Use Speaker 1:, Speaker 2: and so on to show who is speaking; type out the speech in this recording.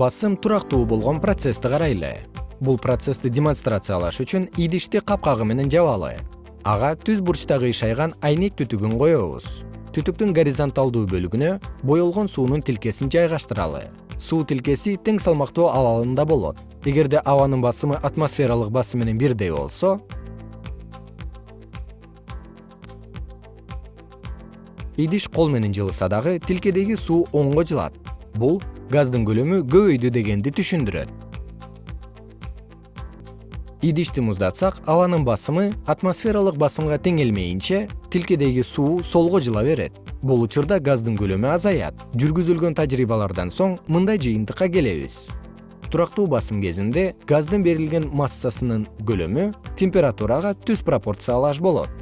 Speaker 1: басым турактуу болгон процессти карайлы. Бул процессти демонстрациялаш үчүн идишти капкагы менен жабалы ага түз бурчтагы ишайган айнек түтүгүн коебуз. Түтүктүн горизонталдуу бөлүгүнө боелгон суунун тилкесин жайгаштыралы. Суу тилкеси тең салмактуу абалында болот. Эгерде абанын басымы атмосфералык басым менен бирдей болсо идиш кол менен жылыса дагы тилкедеги суу оңго жылат. Бул газдын көлөмү көбөйдү дегенди түшүндүрөт. Идишти муздатсак абанын басымы атмосфералык басымга теңелмейинче тилкедеги суу солго жыла берет. Бул учурда газдын көлөмү азаят. Жүргүзүлгөн тажрыйбалардан соң мындай жыйынтыкка келебиз. Турактуу басым кезинде газдын берилген массасынын көлөмү температурага түз пропорциялаш болот